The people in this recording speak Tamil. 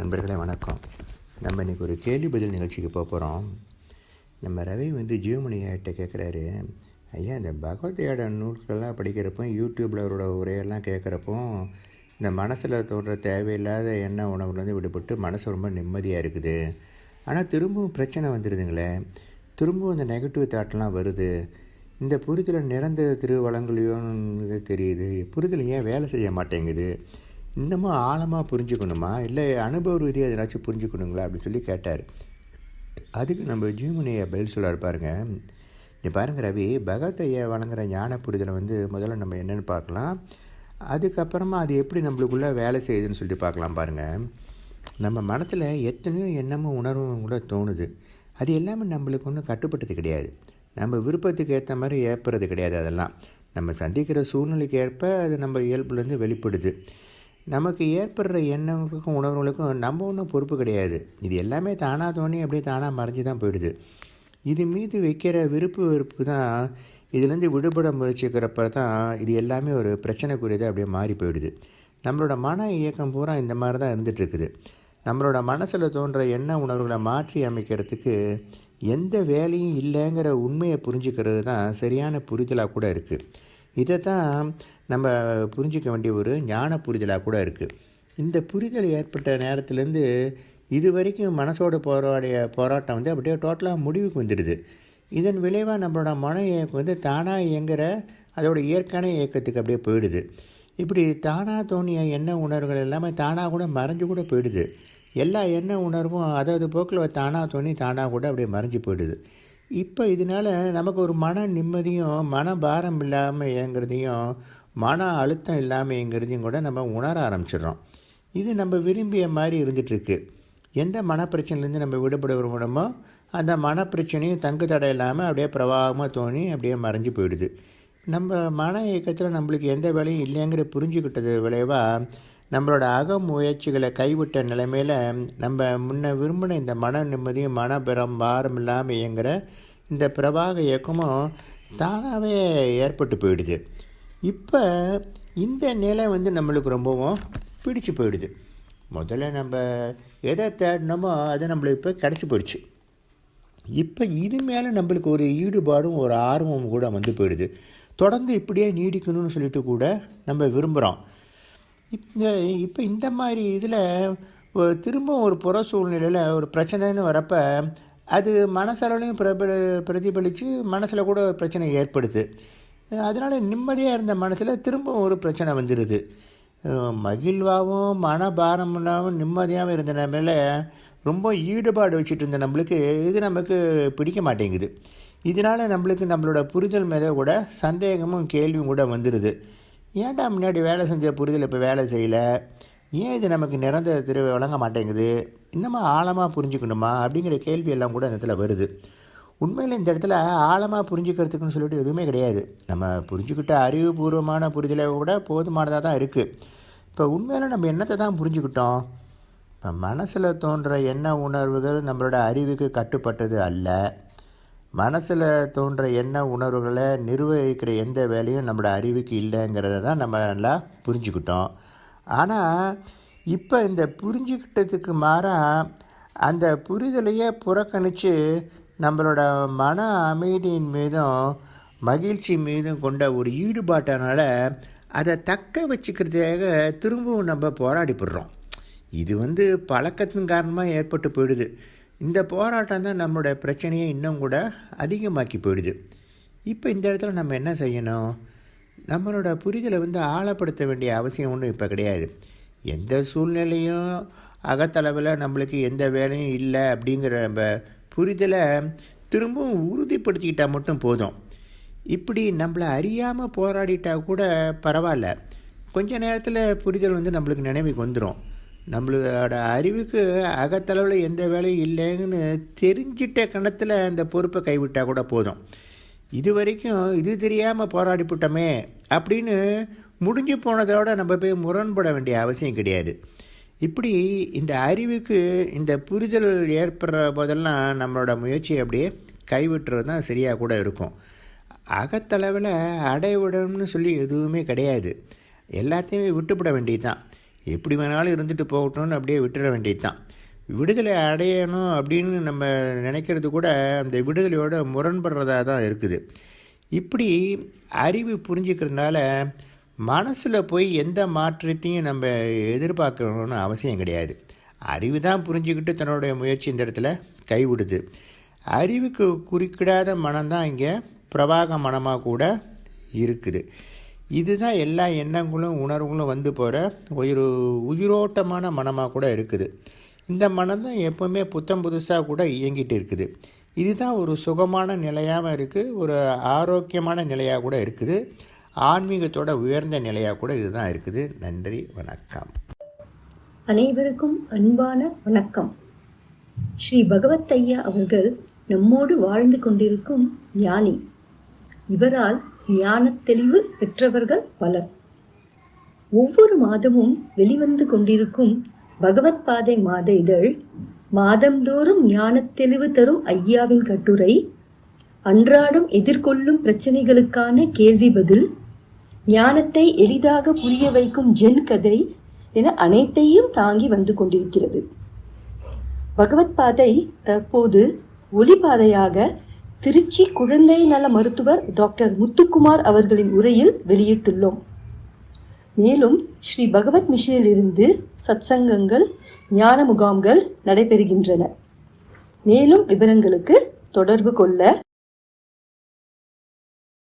நண்பர்களே வணக்கம். நம்ம இன்றைக்கி ஒரு கேள்வி பதில் நிகழ்ச்சிக்கு போக போகிறோம் நம்ம ரவி வந்து ஜீவமணி ஐட்ட கேட்குறாரு ஐயா இந்த பகவத்கீதை நூல்களெல்லாம் படிக்கிறப்போ யூடியூப்பில் அவரோட உரையெல்லாம் கேட்குறப்போ இந்த மனசில் தோன்ற தேவையில்லாத எண்ண உணவுலேருந்து விடுபட்டு மனசு ரொம்ப நிம்மதியாக இருக்குது. ஆனால் திரும்பவும் பிரச்சனை வந்துடுதுங்களே திரும்பவும் இந்த நெகட்டிவ் தாட்லாம் வருது. இந்த புரிதலை நிரந்தர திருவளங்களையோன்னு தெரியுது. புரிதல் ஏன் வேலை செய்ய மாட்டேங்குது? இன்னமும் ஆழமாக புரிஞ்சுக்கணுமா? இல்லை அனுபவ ரீதியாக எதனாச்சும் புரிஞ்சுக்கணுங்களா அப்படின்னு சொல்லி கேட்டார். அதுக்கு நம்ம ஜீவனையை பதில் சொல்லார் பாருங்க. இந்த பாருங்க ரவி பகவத் ஐயா வழங்குற ஞான புரிதலை வந்து முதல்ல நம்ம என்னென்னு பார்க்கலாம். அதுக்கப்புறமா அது எப்படி நம்மளுக்குள்ளே வேலை செய்யுதுன்னு சொல்லிட்டு பார்க்கலாம் பாருங்கள் நம்ம மனசில் எத்தனையோ எண்ணமும் உணர்வும் கூட தோணுது. அது எல்லாமே நம்மளுக்கு ஒன்றும் கட்டுப்பட்டது கிடையாது. நம்ம விருப்பத்துக்கு ஏற்ற மாதிரி ஏற்படுறது கிடையாது அதெல்லாம். நம்ம சந்திக்கிற சூழ்நிலைக்கு ஏற்ப அது நம்ம இயல்புலேருந்து வெளிப்படுது. நமக்கு ஏற்படுற எண்ணங்களுக்கும் உணர்வுகளுக்கும் நம்ம ஒன்றும் பொறுப்பு கிடையாது. இது எல்லாமே தானாக தோணி அப்படியே தானாக மறைஞ்சு தான் போயிடுது. இது மீது வைக்கிற விருப்பு வெறுப்பு தான் இதுலேருந்து விடுபட முயற்சிக்கிறப்ப தான் இது எல்லாமே ஒரு பிரச்சனைக்குரியதாக அப்படியே மாறி போயிடுது. நம்மளோட மன இயக்கம் பூரா இந்த மாதிரி தான் இருந்துகிட்ருக்குது. நம்மளோட மனசில் தோன்ற எண்ண உணர்வுகளை மாற்றி அமைக்கிறதுக்கு எந்த வேலையும் இல்லைங்கிற உண்மையை புரிஞ்சுக்கிறது தான் சரியான புரிதலாக கூட இருக்குது இதை தான் நம்ம புரிஞ்சிக்க வேண்டிய ஒரு ஞான புரிதலாக கூட இருக்குது இந்த புரிதல் ஏற்பட்ட நேரத்துலேருந்து இது வரைக்கும் மனசோட போராடிய போராட்டம் வந்து அப்படியே டோட்டலாக முடிவுக்கு வந்துடுது. இதன் விளைவாக நம்மளோட மன இயக்கம் வந்து தானாக இயங்குகிற அதோட இயற்கையான இயக்கத்துக்கு அப்படியே போயிடுது. இப்படி தானாக தோணிய எண்ண உணர்வுகள் எல்லாமே தானாக கூட மறைஞ்சு கூட போயிடுது. எல்லா எண்ண உணர்வும் அதாவது போக்கில் தானாக தோணி தானாக கூட அப்படியே மறைஞ்சு போயிடுது. இப்போ இதனால் நமக்கு ஒரு மன நிம்மதியும் மன பாரம் இல்லாமல் இயங்குறதையும் மன அழுத்தம் இல்லாமல் இயங்குறதையும் கூட நம்ம உணர ஆரம்பிச்சிடுறோம். இது நம்ம விரும்பிய மாதிரி இருந்துகிட்ருக்கு எந்த மனப்பிரச்சனைலேருந்து நம்ம விடுபட விரும்பணுமோ அந்த மனப்பிரச்சனையும் தங்கு தடை இல்லாமல் அப்படியே பிரவாகமாக தோணி அப்படியே மறைஞ்சு போயிடுது. நம்ம மன இயக்கத்தில் நம்மளுக்கு எந்த வேலையும் இல்லைங்கிற புரிஞ்சுக்கிட்டது விளைவாக நம்மளோட அக முயற்சிகளை கைவிட்ட நிலைமையில் நம்ம முன்ன விரும்பின இந்த மன நிம்மதியும் மனபரம் பாரம் இல்லாமல் இயங்குகிற இந்த பிரபாக இயக்கமும் தானாகவே ஏற்பட்டு போயிடுது. இப்போ இந்த நிலை வந்து நம்மளுக்கு ரொம்பவும் பிடிச்சு போயிடுது. முதல்ல நம்ம எதை தேடினோமோ அது நம்மளுக்கு இப்போ கிடச்சி போயிடுச்சு. இப்போ இது மேலே நம்மளுக்கு ஒரு ஈடுபாடும் ஒரு ஆர்வமும் கூட வந்து போயிடுது. தொடர்ந்து இப்படியே நீடிக்கணும்னு சொல்லிட்டு கூட நம்ம விரும்புகிறோம் இந்த இப்போ இந்த மாதிரி இதில் திரும்ப ஒரு புற சூழ்நிலையில் ஒரு பிரச்சனைன்னு வரப்போ அது மனசளவுலையும் பிரபல பிரதிபலித்து மனசில் கூட ஒரு பிரச்சனை ஏற்படுது. அதனால் நிம்மதியாக இருந்த மனசில் திரும்பவும் ஒரு பிரச்சனை வந்துடுது மகிழ்வாகவும் மனபாரம் இல்லாமல் நிம்மதியாகவும் இருந்த நம்மள ரொம்ப ஈடுபாடு வச்சுட்டு இருந்த நம்மளுக்கு இது நமக்கு பிடிக்க மாட்டேங்குது. இதனால் நம்மளுக்கு நம்மளோட புரிதல் மீத கூட சந்தேகமும் கேள்வியும் கூட வந்துடுது ஏன்டா முன்னாடி வேலை செஞ்ச புரிதல் இப்போ வேலை செய்யலை? ஏன் இது நமக்கு நிரந்தர திரு வழங்க மாட்டேங்குது? இன்னமும் ஆழமாக புரிஞ்சுக்கணுமா? அப்படிங்கிற கேள்வி எல்லாம் கூட இந்த இடத்துல வருது. உண்மையில் இந்த இடத்துல ஆழமாக புரிஞ்சுக்கிறதுக்குன்னு சொல்லிட்டு எதுவுமே கிடையாது. நம்ம புரிஞ்சுக்கிட்ட அறிவுபூர்வமான புரிதலை கூட போதுமானதாக தான் இருக்குது இப்போ உண்மையில் நம்ம என்னத்தை தான் புரிஞ்சுக்கிட்டோம்? இப்போ மனசில் தோன்ற எண்ண உணர்வுகள் நம்மளோட அறிவுக்கு கட்டுப்பட்டது அல்ல. மனசில் தோன்ற எண்ண உணர்வுகளை நிர்வகிக்கிற எந்த வேலையும் நம்மளோட அறிவுக்கு இல்லைங்கிறத தான் நம்ம நல்லா புரிஞ்சுக்கிட்டோம். ஆனால் இப்போ இந்த புரிஞ்சுக்கிட்டதுக்கு மாறாக அந்த புரிதலையே புறக்கணித்து நம்மளோட மன அமைதியின் மீதும் மகிழ்ச்சி மீதும் கொண்ட ஒரு ஈடுபாட்டினால அதை தக்க வச்சுக்கிறதுக்காக திரும்பவும் நம்ம போராடிப்படுறோம். இது வந்து பழக்கத்தின் காரணமாக ஏற்பட்டு போயிடுது. இந்த போராட்டம் தான் நம்மளோட பிரச்சனையை இன்னும் கூட அதிகமாக்கி போயிடுது. இப்போ இந்த இடத்துல நம்ம என்ன செய்யணும்? நம்மளோட புரிதலை வந்து ஆழப்படுத்த வேண்டிய அவசியம் ஒன்றும் இப்போ கிடையாது. எந்த சூழ்நிலையும் அகத்தளவில் நம்மளுக்கு எந்த வேலையும் இல்லை அப்படிங்கிற நம்ம புரிதலை திரும்பவும் உறுதிப்படுத்திக்கிட்டால் மட்டும் போதும். இப்படி நம்மளை அறியாமல் போராடிட்டா கூட பரவாயில்ல. கொஞ்ச நேரத்தில் புரிதல் வந்து நம்மளுக்கு நினைவுக்கு வந்துடும் நம்மளோட அறிவுக்கு அகத்தளவில் எந்த வேலையும் இல்லைன்னு தெரிஞ்சிட்ட கணத்தில் அந்த பொறுப்பை கைவிட்டால் கூட போதும். இது வரைக்கும் இது தெரியாமல் போராடிவிட்டோமே அப்படின்னு முடிஞ்சு போனதோட நம்ம போய் முரண்பட வேண்டிய அவசியம் கிடையாது. இப்படி இந்த அறிவுக்கு இந்த புரிதல் ஏற்படுற போதெல்லாம் நம்மளோட முயற்சியை அப்படியே கைவிட்டுறது தான் சரியாக கூட இருக்கும். அகத்தளவில் அடைவிடணும்னு சொல்லி எதுவுமே கிடையாது. எல்லாத்தையுமே விட்டுப்பட வேண்டியது தான் எப்படி வேணாலும் இருந்துட்டு போகட்டும்னு அப்படியே விட்டுற வேண்டியது தான் விடுதலை அடையணும் அப்படின்னு நம்ம நினைக்கிறது கூட அந்த விடுதலையோட முரண்படுறதா தான் இருக்குது. இப்படி அறிவு புரிஞ்சுக்கிறதுனால மனசில் போய் எந்த மாற்றத்தையும் நம்ம எதிர்பார்க்கணும்னு அவசியம் கிடையாது. அறிவு தான் புரிஞ்சுக்கிட்டு தன்னுடைய முயற்சி இந்த இடத்துல கைவிடுது. அறிவுக்கு குறுக்கிடாத மனம்தான் இங்கே பிரவாக மனமாக கூட இருக்குது. இதுதான் எல்லா எண்ணங்களும் உணர்வுகளும் வந்து போகிற ஒரு உயிரோட்டமான மனமாக கூட இருக்குது. இந்த மனம் தான் எப்போவுமே புத்தம் புதுசாக கூட இயங்கிட்டு இருக்குது. இதுதான் ஒரு சுகமான நிலையாகவும் இருக்குது ஒரு ஆரோக்கியமான நிலையாக கூட இருக்குது ஆன்மீகத்தோட உயர்ந்த நிலையாக கூட இதுதான் இருக்குது. நன்றி வணக்கம். அனைவருக்கும் அன்பான வணக்கம். ஸ்ரீ பகவத் ஐயா அவர்கள் நம்மோடு வாழ்ந்து கொண்டிருக்கும் ஞானி. இவரால் ஞான தெளிவு பெற்றவர்கள் பலர். ஒவ்வொரு மாதமும் வெளிவந்து கொண்டிருக்கும் பகவத் பாதை மாத இதழ் மாதந்தோறும் ஞான தெளிவு தரும் ஐயாவின் கட்டுரை அன்றாடம் எதிர்கொள்ளும் பிரச்சனைகளுக்கான கேள்வி பதில் ஞானத்தை எளிதாக புரிய வைக்கும் ஜென் கதை என அனைத்தையும் தாங்கி வந்து கொண்டிருக்கிறது. பகவத் பாதை தற்போது ஒளிபாதையாக திருச்சி குழந்தை நல மருத்துவர் டாக்டர் முத்துக்குமார் அவர்களின் உரையில் வெளியிட்டுள்ளோம். மேலும் ஸ்ரீ பகவத் மிஷனிலிருந்து சத்சங்கங்கள் ஞான முகாம்கள் நடைபெறுகின்றன. மேலும் விவரங்களுக்கு தொடர்பு கொள்ள